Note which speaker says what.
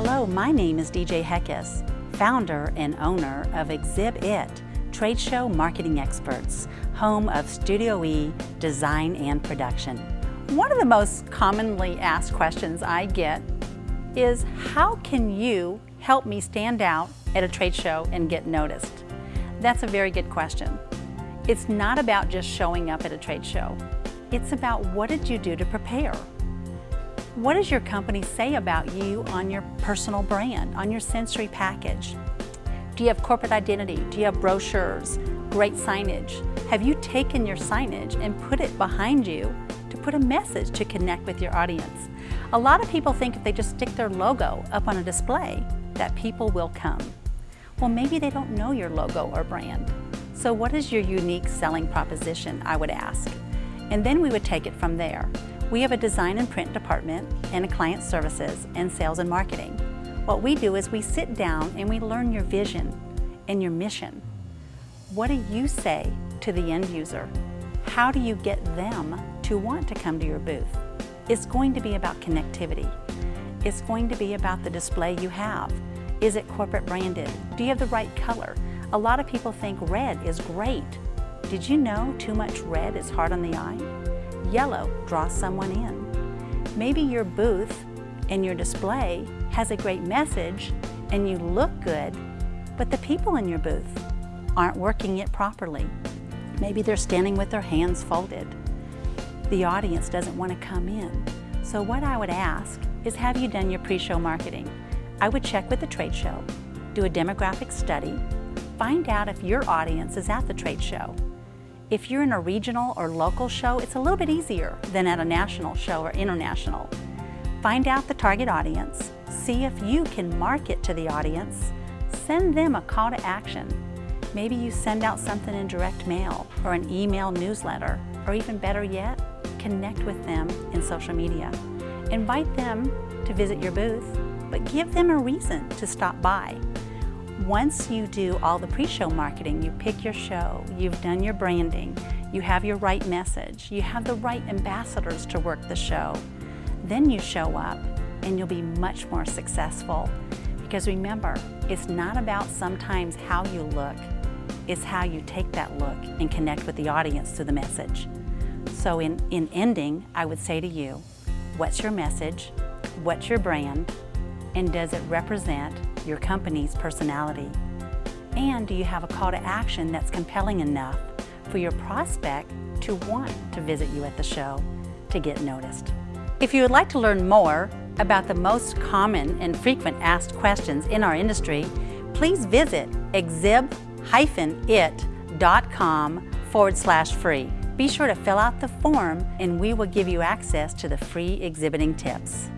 Speaker 1: Hello, my name is DJ Heckes, founder and owner of Exhibit, trade show marketing experts, home of Studio E design and production. One of the most commonly asked questions I get is how can you help me stand out at a trade show and get noticed? That's a very good question. It's not about just showing up at a trade show. It's about what did you do to prepare? What does your company say about you on your personal brand, on your sensory package? Do you have corporate identity? Do you have brochures, great signage? Have you taken your signage and put it behind you to put a message to connect with your audience? A lot of people think if they just stick their logo up on a display that people will come. Well, maybe they don't know your logo or brand. So what is your unique selling proposition, I would ask. And then we would take it from there. We have a design and print department and a client services and sales and marketing. What we do is we sit down and we learn your vision and your mission. What do you say to the end user? How do you get them to want to come to your booth? It's going to be about connectivity. It's going to be about the display you have. Is it corporate branded? Do you have the right color? A lot of people think red is great. Did you know too much red is hard on the eye? Yellow draws someone in. Maybe your booth and your display has a great message and you look good, but the people in your booth aren't working it properly. Maybe they're standing with their hands folded. The audience doesn't want to come in. So what I would ask is have you done your pre-show marketing? I would check with the trade show, do a demographic study, find out if your audience is at the trade show. If you're in a regional or local show, it's a little bit easier than at a national show or international. Find out the target audience, see if you can market to the audience, send them a call to action. Maybe you send out something in direct mail or an email newsletter, or even better yet, connect with them in social media. Invite them to visit your booth, but give them a reason to stop by. Once you do all the pre-show marketing, you pick your show, you've done your branding, you have your right message, you have the right ambassadors to work the show, then you show up and you'll be much more successful. Because remember, it's not about sometimes how you look, it's how you take that look and connect with the audience through the message. So in, in ending, I would say to you, what's your message? What's your brand? And does it represent your company's personality? And do you have a call to action that's compelling enough for your prospect to want to visit you at the show to get noticed? If you would like to learn more about the most common and frequent asked questions in our industry, please visit exhib-it.com forward slash free. Be sure to fill out the form and we will give you access to the free exhibiting tips.